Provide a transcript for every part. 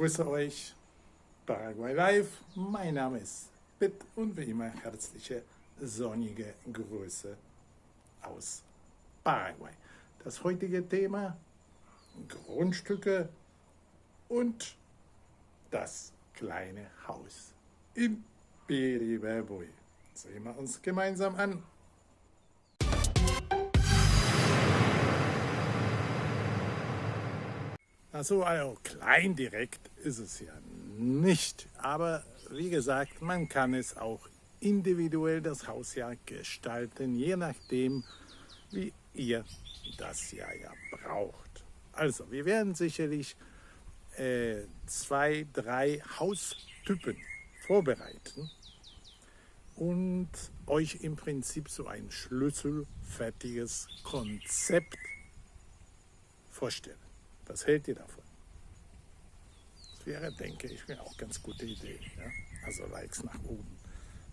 grüße euch, Paraguay Live. Mein Name ist Pitt und wie immer herzliche sonnige Grüße aus Paraguay. Das heutige Thema Grundstücke und das kleine Haus in Piribebui. Sehen wir uns gemeinsam an. Also, also klein direkt ist es ja nicht. Aber wie gesagt, man kann es auch individuell das Haus ja gestalten, je nachdem, wie ihr das ja, ja braucht. Also, wir werden sicherlich äh, zwei, drei Haustypen vorbereiten und euch im Prinzip so ein schlüsselfertiges Konzept vorstellen. Was hält ihr davon? Das wäre, denke ich, auch ganz gute Idee. Ja? Also Likes nach oben.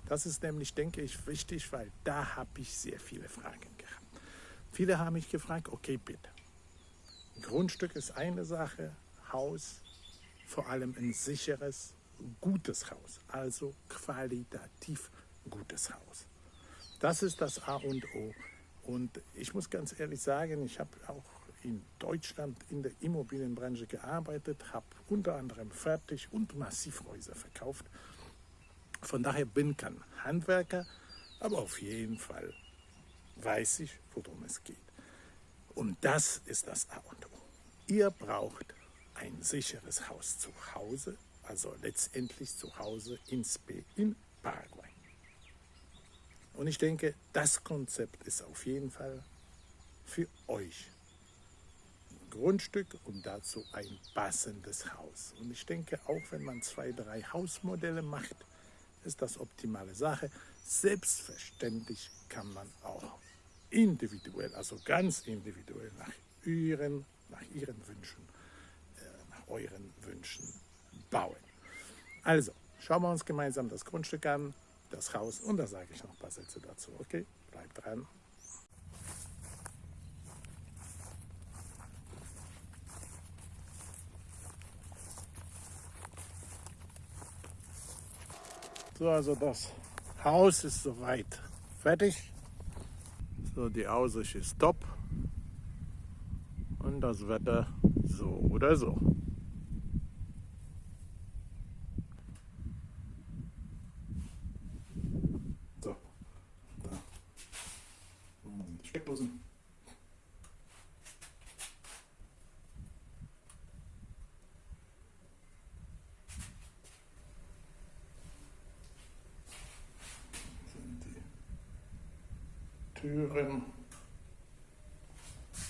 Das ist nämlich, denke ich, wichtig, weil da habe ich sehr viele Fragen gehabt. Viele haben mich gefragt, okay, bitte. Grundstück ist eine Sache, Haus, vor allem ein sicheres, gutes Haus, also qualitativ gutes Haus. Das ist das A und O. Und ich muss ganz ehrlich sagen, ich habe auch in Deutschland in der Immobilienbranche gearbeitet, habe unter anderem Fertig- und Massivhäuser verkauft. Von daher bin kein Handwerker, aber auf jeden Fall weiß ich, worum es geht. Und das ist das A und O. Ihr braucht ein sicheres Haus zu Hause, also letztendlich zu Hause in Spe in Paraguay. Und ich denke, das Konzept ist auf jeden Fall für euch Grundstück und dazu ein passendes Haus. Und ich denke, auch wenn man zwei, drei Hausmodelle macht, ist das optimale Sache. Selbstverständlich kann man auch individuell, also ganz individuell nach ihren, nach ihren Wünschen, äh, nach euren Wünschen bauen. Also, schauen wir uns gemeinsam das Grundstück an, das Haus und da sage ich noch ein paar Sätze dazu. Okay, bleibt dran. So, also das Haus ist soweit fertig. So, die Aussicht ist top. Und das Wetter so oder so. So, da. Die Steckdosen. Türen,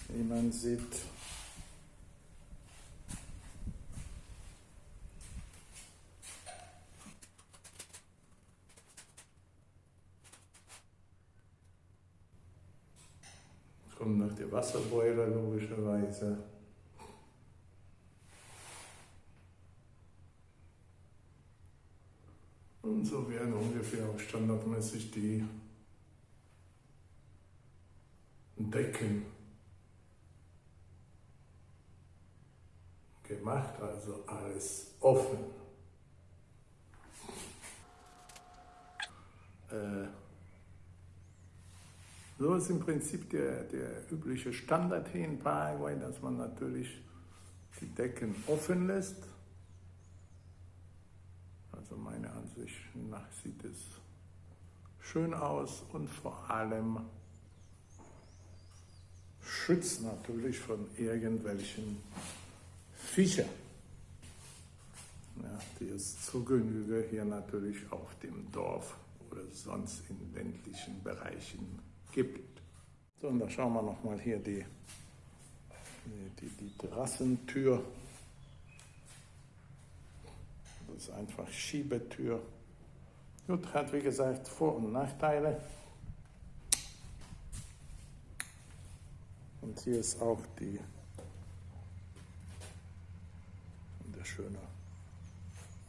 wie man sieht. Kommen noch die Wasserboiler logischerweise. Und so werden ungefähr auch standardmäßig die Decken gemacht, also alles offen. Äh, so ist im Prinzip der, der übliche Standard hier in Paraguay, dass man natürlich die Decken offen lässt. Also meiner Ansicht nach sieht es schön aus und vor allem schützt natürlich von irgendwelchen Viechern, ja, die es zu Genüge hier natürlich auf dem Dorf oder sonst in ländlichen Bereichen gibt. So, und da schauen wir nochmal hier die, die, die Terrassentür. Das ist einfach Schiebetür. Gut, hat wie gesagt Vor- und Nachteile. Und hier ist auch die, der schöne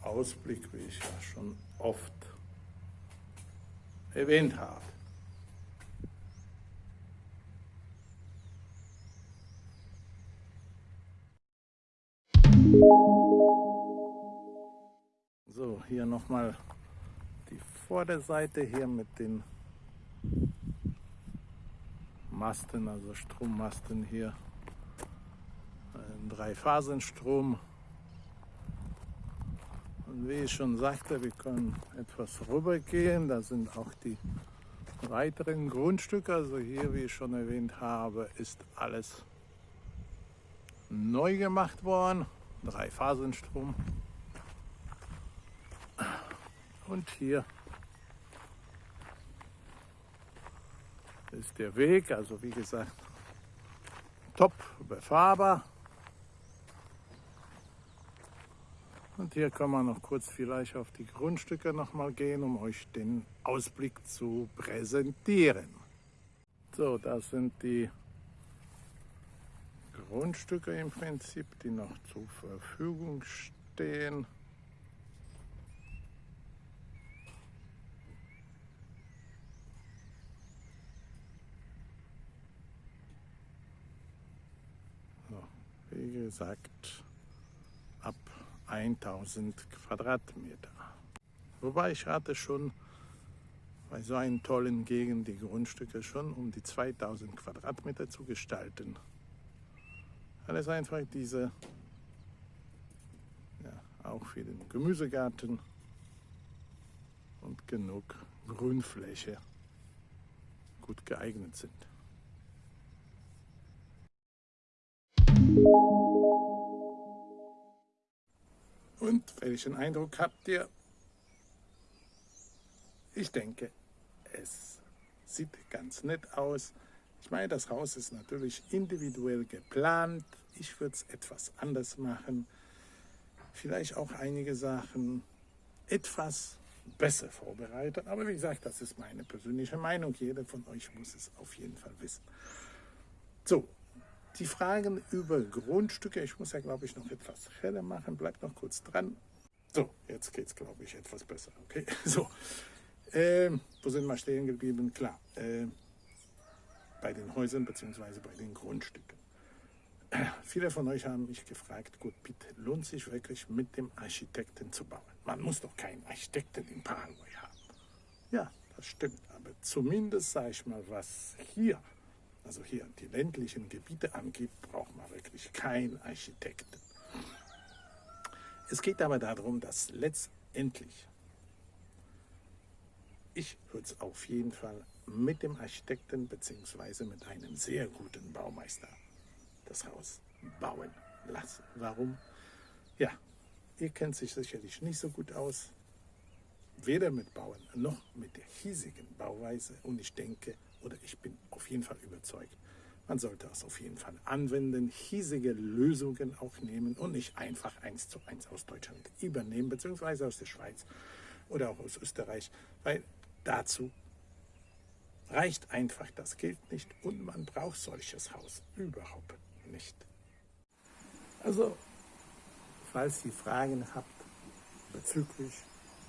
Ausblick, wie ich ja schon oft erwähnt habe. So, hier nochmal die Vorderseite hier mit den Masten, also Strommasten hier. Ein Dreiphasenstrom. Und wie ich schon sagte, wir können etwas rübergehen. Da sind auch die weiteren Grundstücke. Also hier, wie ich schon erwähnt habe, ist alles neu gemacht worden. Dreiphasenstrom. Und hier ist der Weg, also wie gesagt, top befahrbar. Und hier kann man noch kurz vielleicht auf die Grundstücke noch mal gehen, um euch den Ausblick zu präsentieren. So, das sind die Grundstücke im Prinzip, die noch zur Verfügung stehen. Wie gesagt, ab 1000 Quadratmeter. Wobei ich hatte schon bei so einer tollen Gegend die Grundstücke schon um die 2000 Quadratmeter zu gestalten. Alles einfach diese, ja, auch für den Gemüsegarten und genug Grünfläche gut geeignet sind. Und welchen Eindruck habt ihr? Ich denke, es sieht ganz nett aus. Ich meine, das Haus ist natürlich individuell geplant. Ich würde es etwas anders machen. Vielleicht auch einige Sachen etwas besser vorbereitet. Aber wie gesagt, das ist meine persönliche Meinung. Jeder von euch muss es auf jeden Fall wissen. So, die Fragen über Grundstücke, ich muss ja glaube ich noch etwas heller machen, bleibt noch kurz dran. So, jetzt geht es glaube ich etwas besser. Okay, so. Ähm, wo sind wir stehen geblieben? Klar, äh, bei den Häusern bzw. bei den Grundstücken. Äh, viele von euch haben mich gefragt, gut, bitte, lohnt sich wirklich mit dem Architekten zu bauen? Man muss doch keinen Architekten in Paraguay haben. Ja, das stimmt, aber zumindest sage ich mal, was hier also hier die ländlichen Gebiete angeht, braucht man wirklich keinen Architekten. Es geht aber darum, dass letztendlich, ich würde es auf jeden Fall mit dem Architekten bzw. mit einem sehr guten Baumeister das Haus bauen lassen. Warum? Ja, ihr kennt sich sicherlich nicht so gut aus, weder mit Bauen noch mit der hiesigen Bauweise und ich denke, oder ich bin auf jeden Fall überzeugt, man sollte es auf jeden Fall anwenden, hiesige Lösungen auch nehmen und nicht einfach eins zu eins aus Deutschland übernehmen, beziehungsweise aus der Schweiz oder auch aus Österreich, weil dazu reicht einfach das Geld nicht und man braucht solches Haus überhaupt nicht. Also, falls ihr Fragen habt bezüglich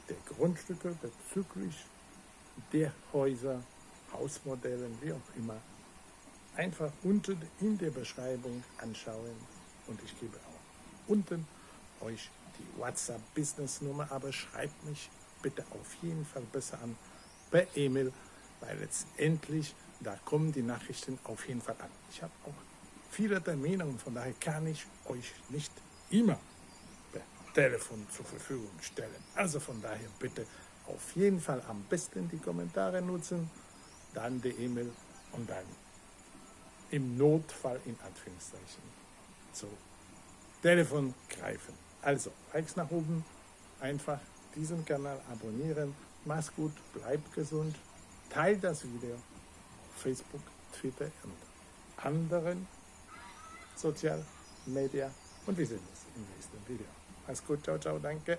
der Grundstücke, bezüglich der Häuser, Hausmodellen, wie auch immer, einfach unten in der Beschreibung anschauen und ich gebe auch unten euch die WhatsApp-Business-Nummer, aber schreibt mich bitte auf jeden Fall besser an per E-Mail, weil letztendlich, da kommen die Nachrichten auf jeden Fall an. Ich habe auch viele Termine und von daher kann ich euch nicht immer per Telefon zur Verfügung stellen. Also von daher bitte auf jeden Fall am besten die Kommentare nutzen dann die E-Mail und dann im Notfall in Anführungszeichen zu Telefon greifen. Also, Likes nach oben, einfach diesen Kanal abonnieren. Mach's gut, bleibt gesund, teilt das Video auf Facebook, Twitter und anderen Social Media und wir sehen uns im nächsten Video. Mach's gut, ciao, ciao, danke.